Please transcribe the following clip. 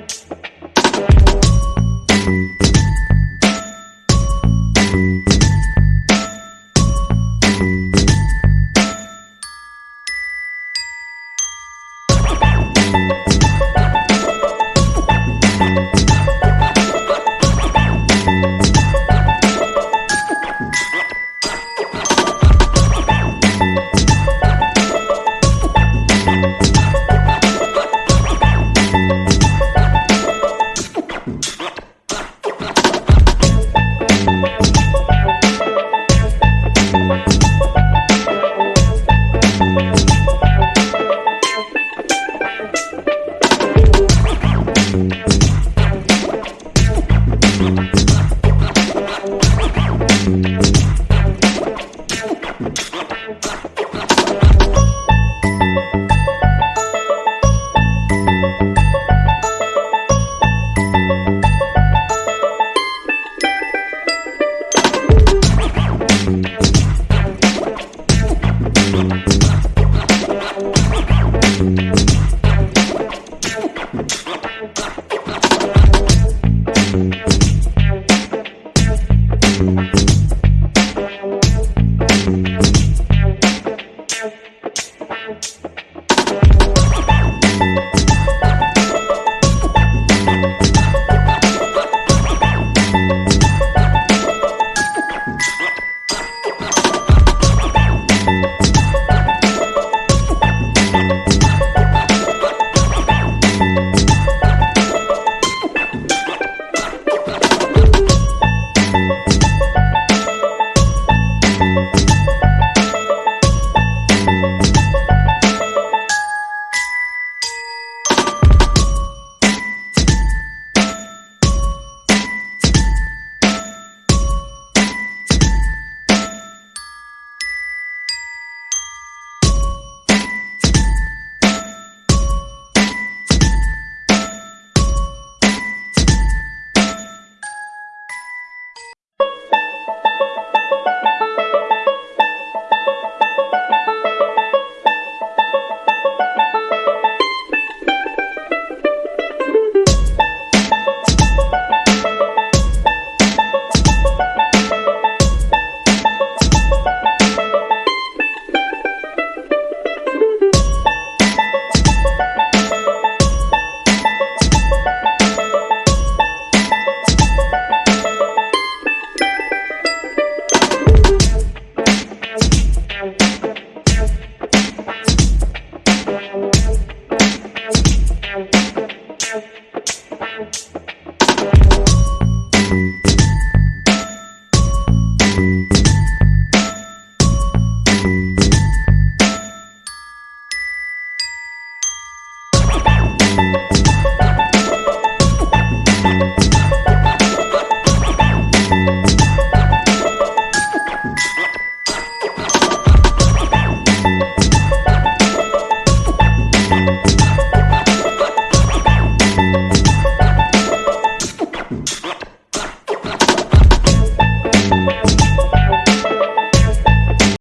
Bye. Música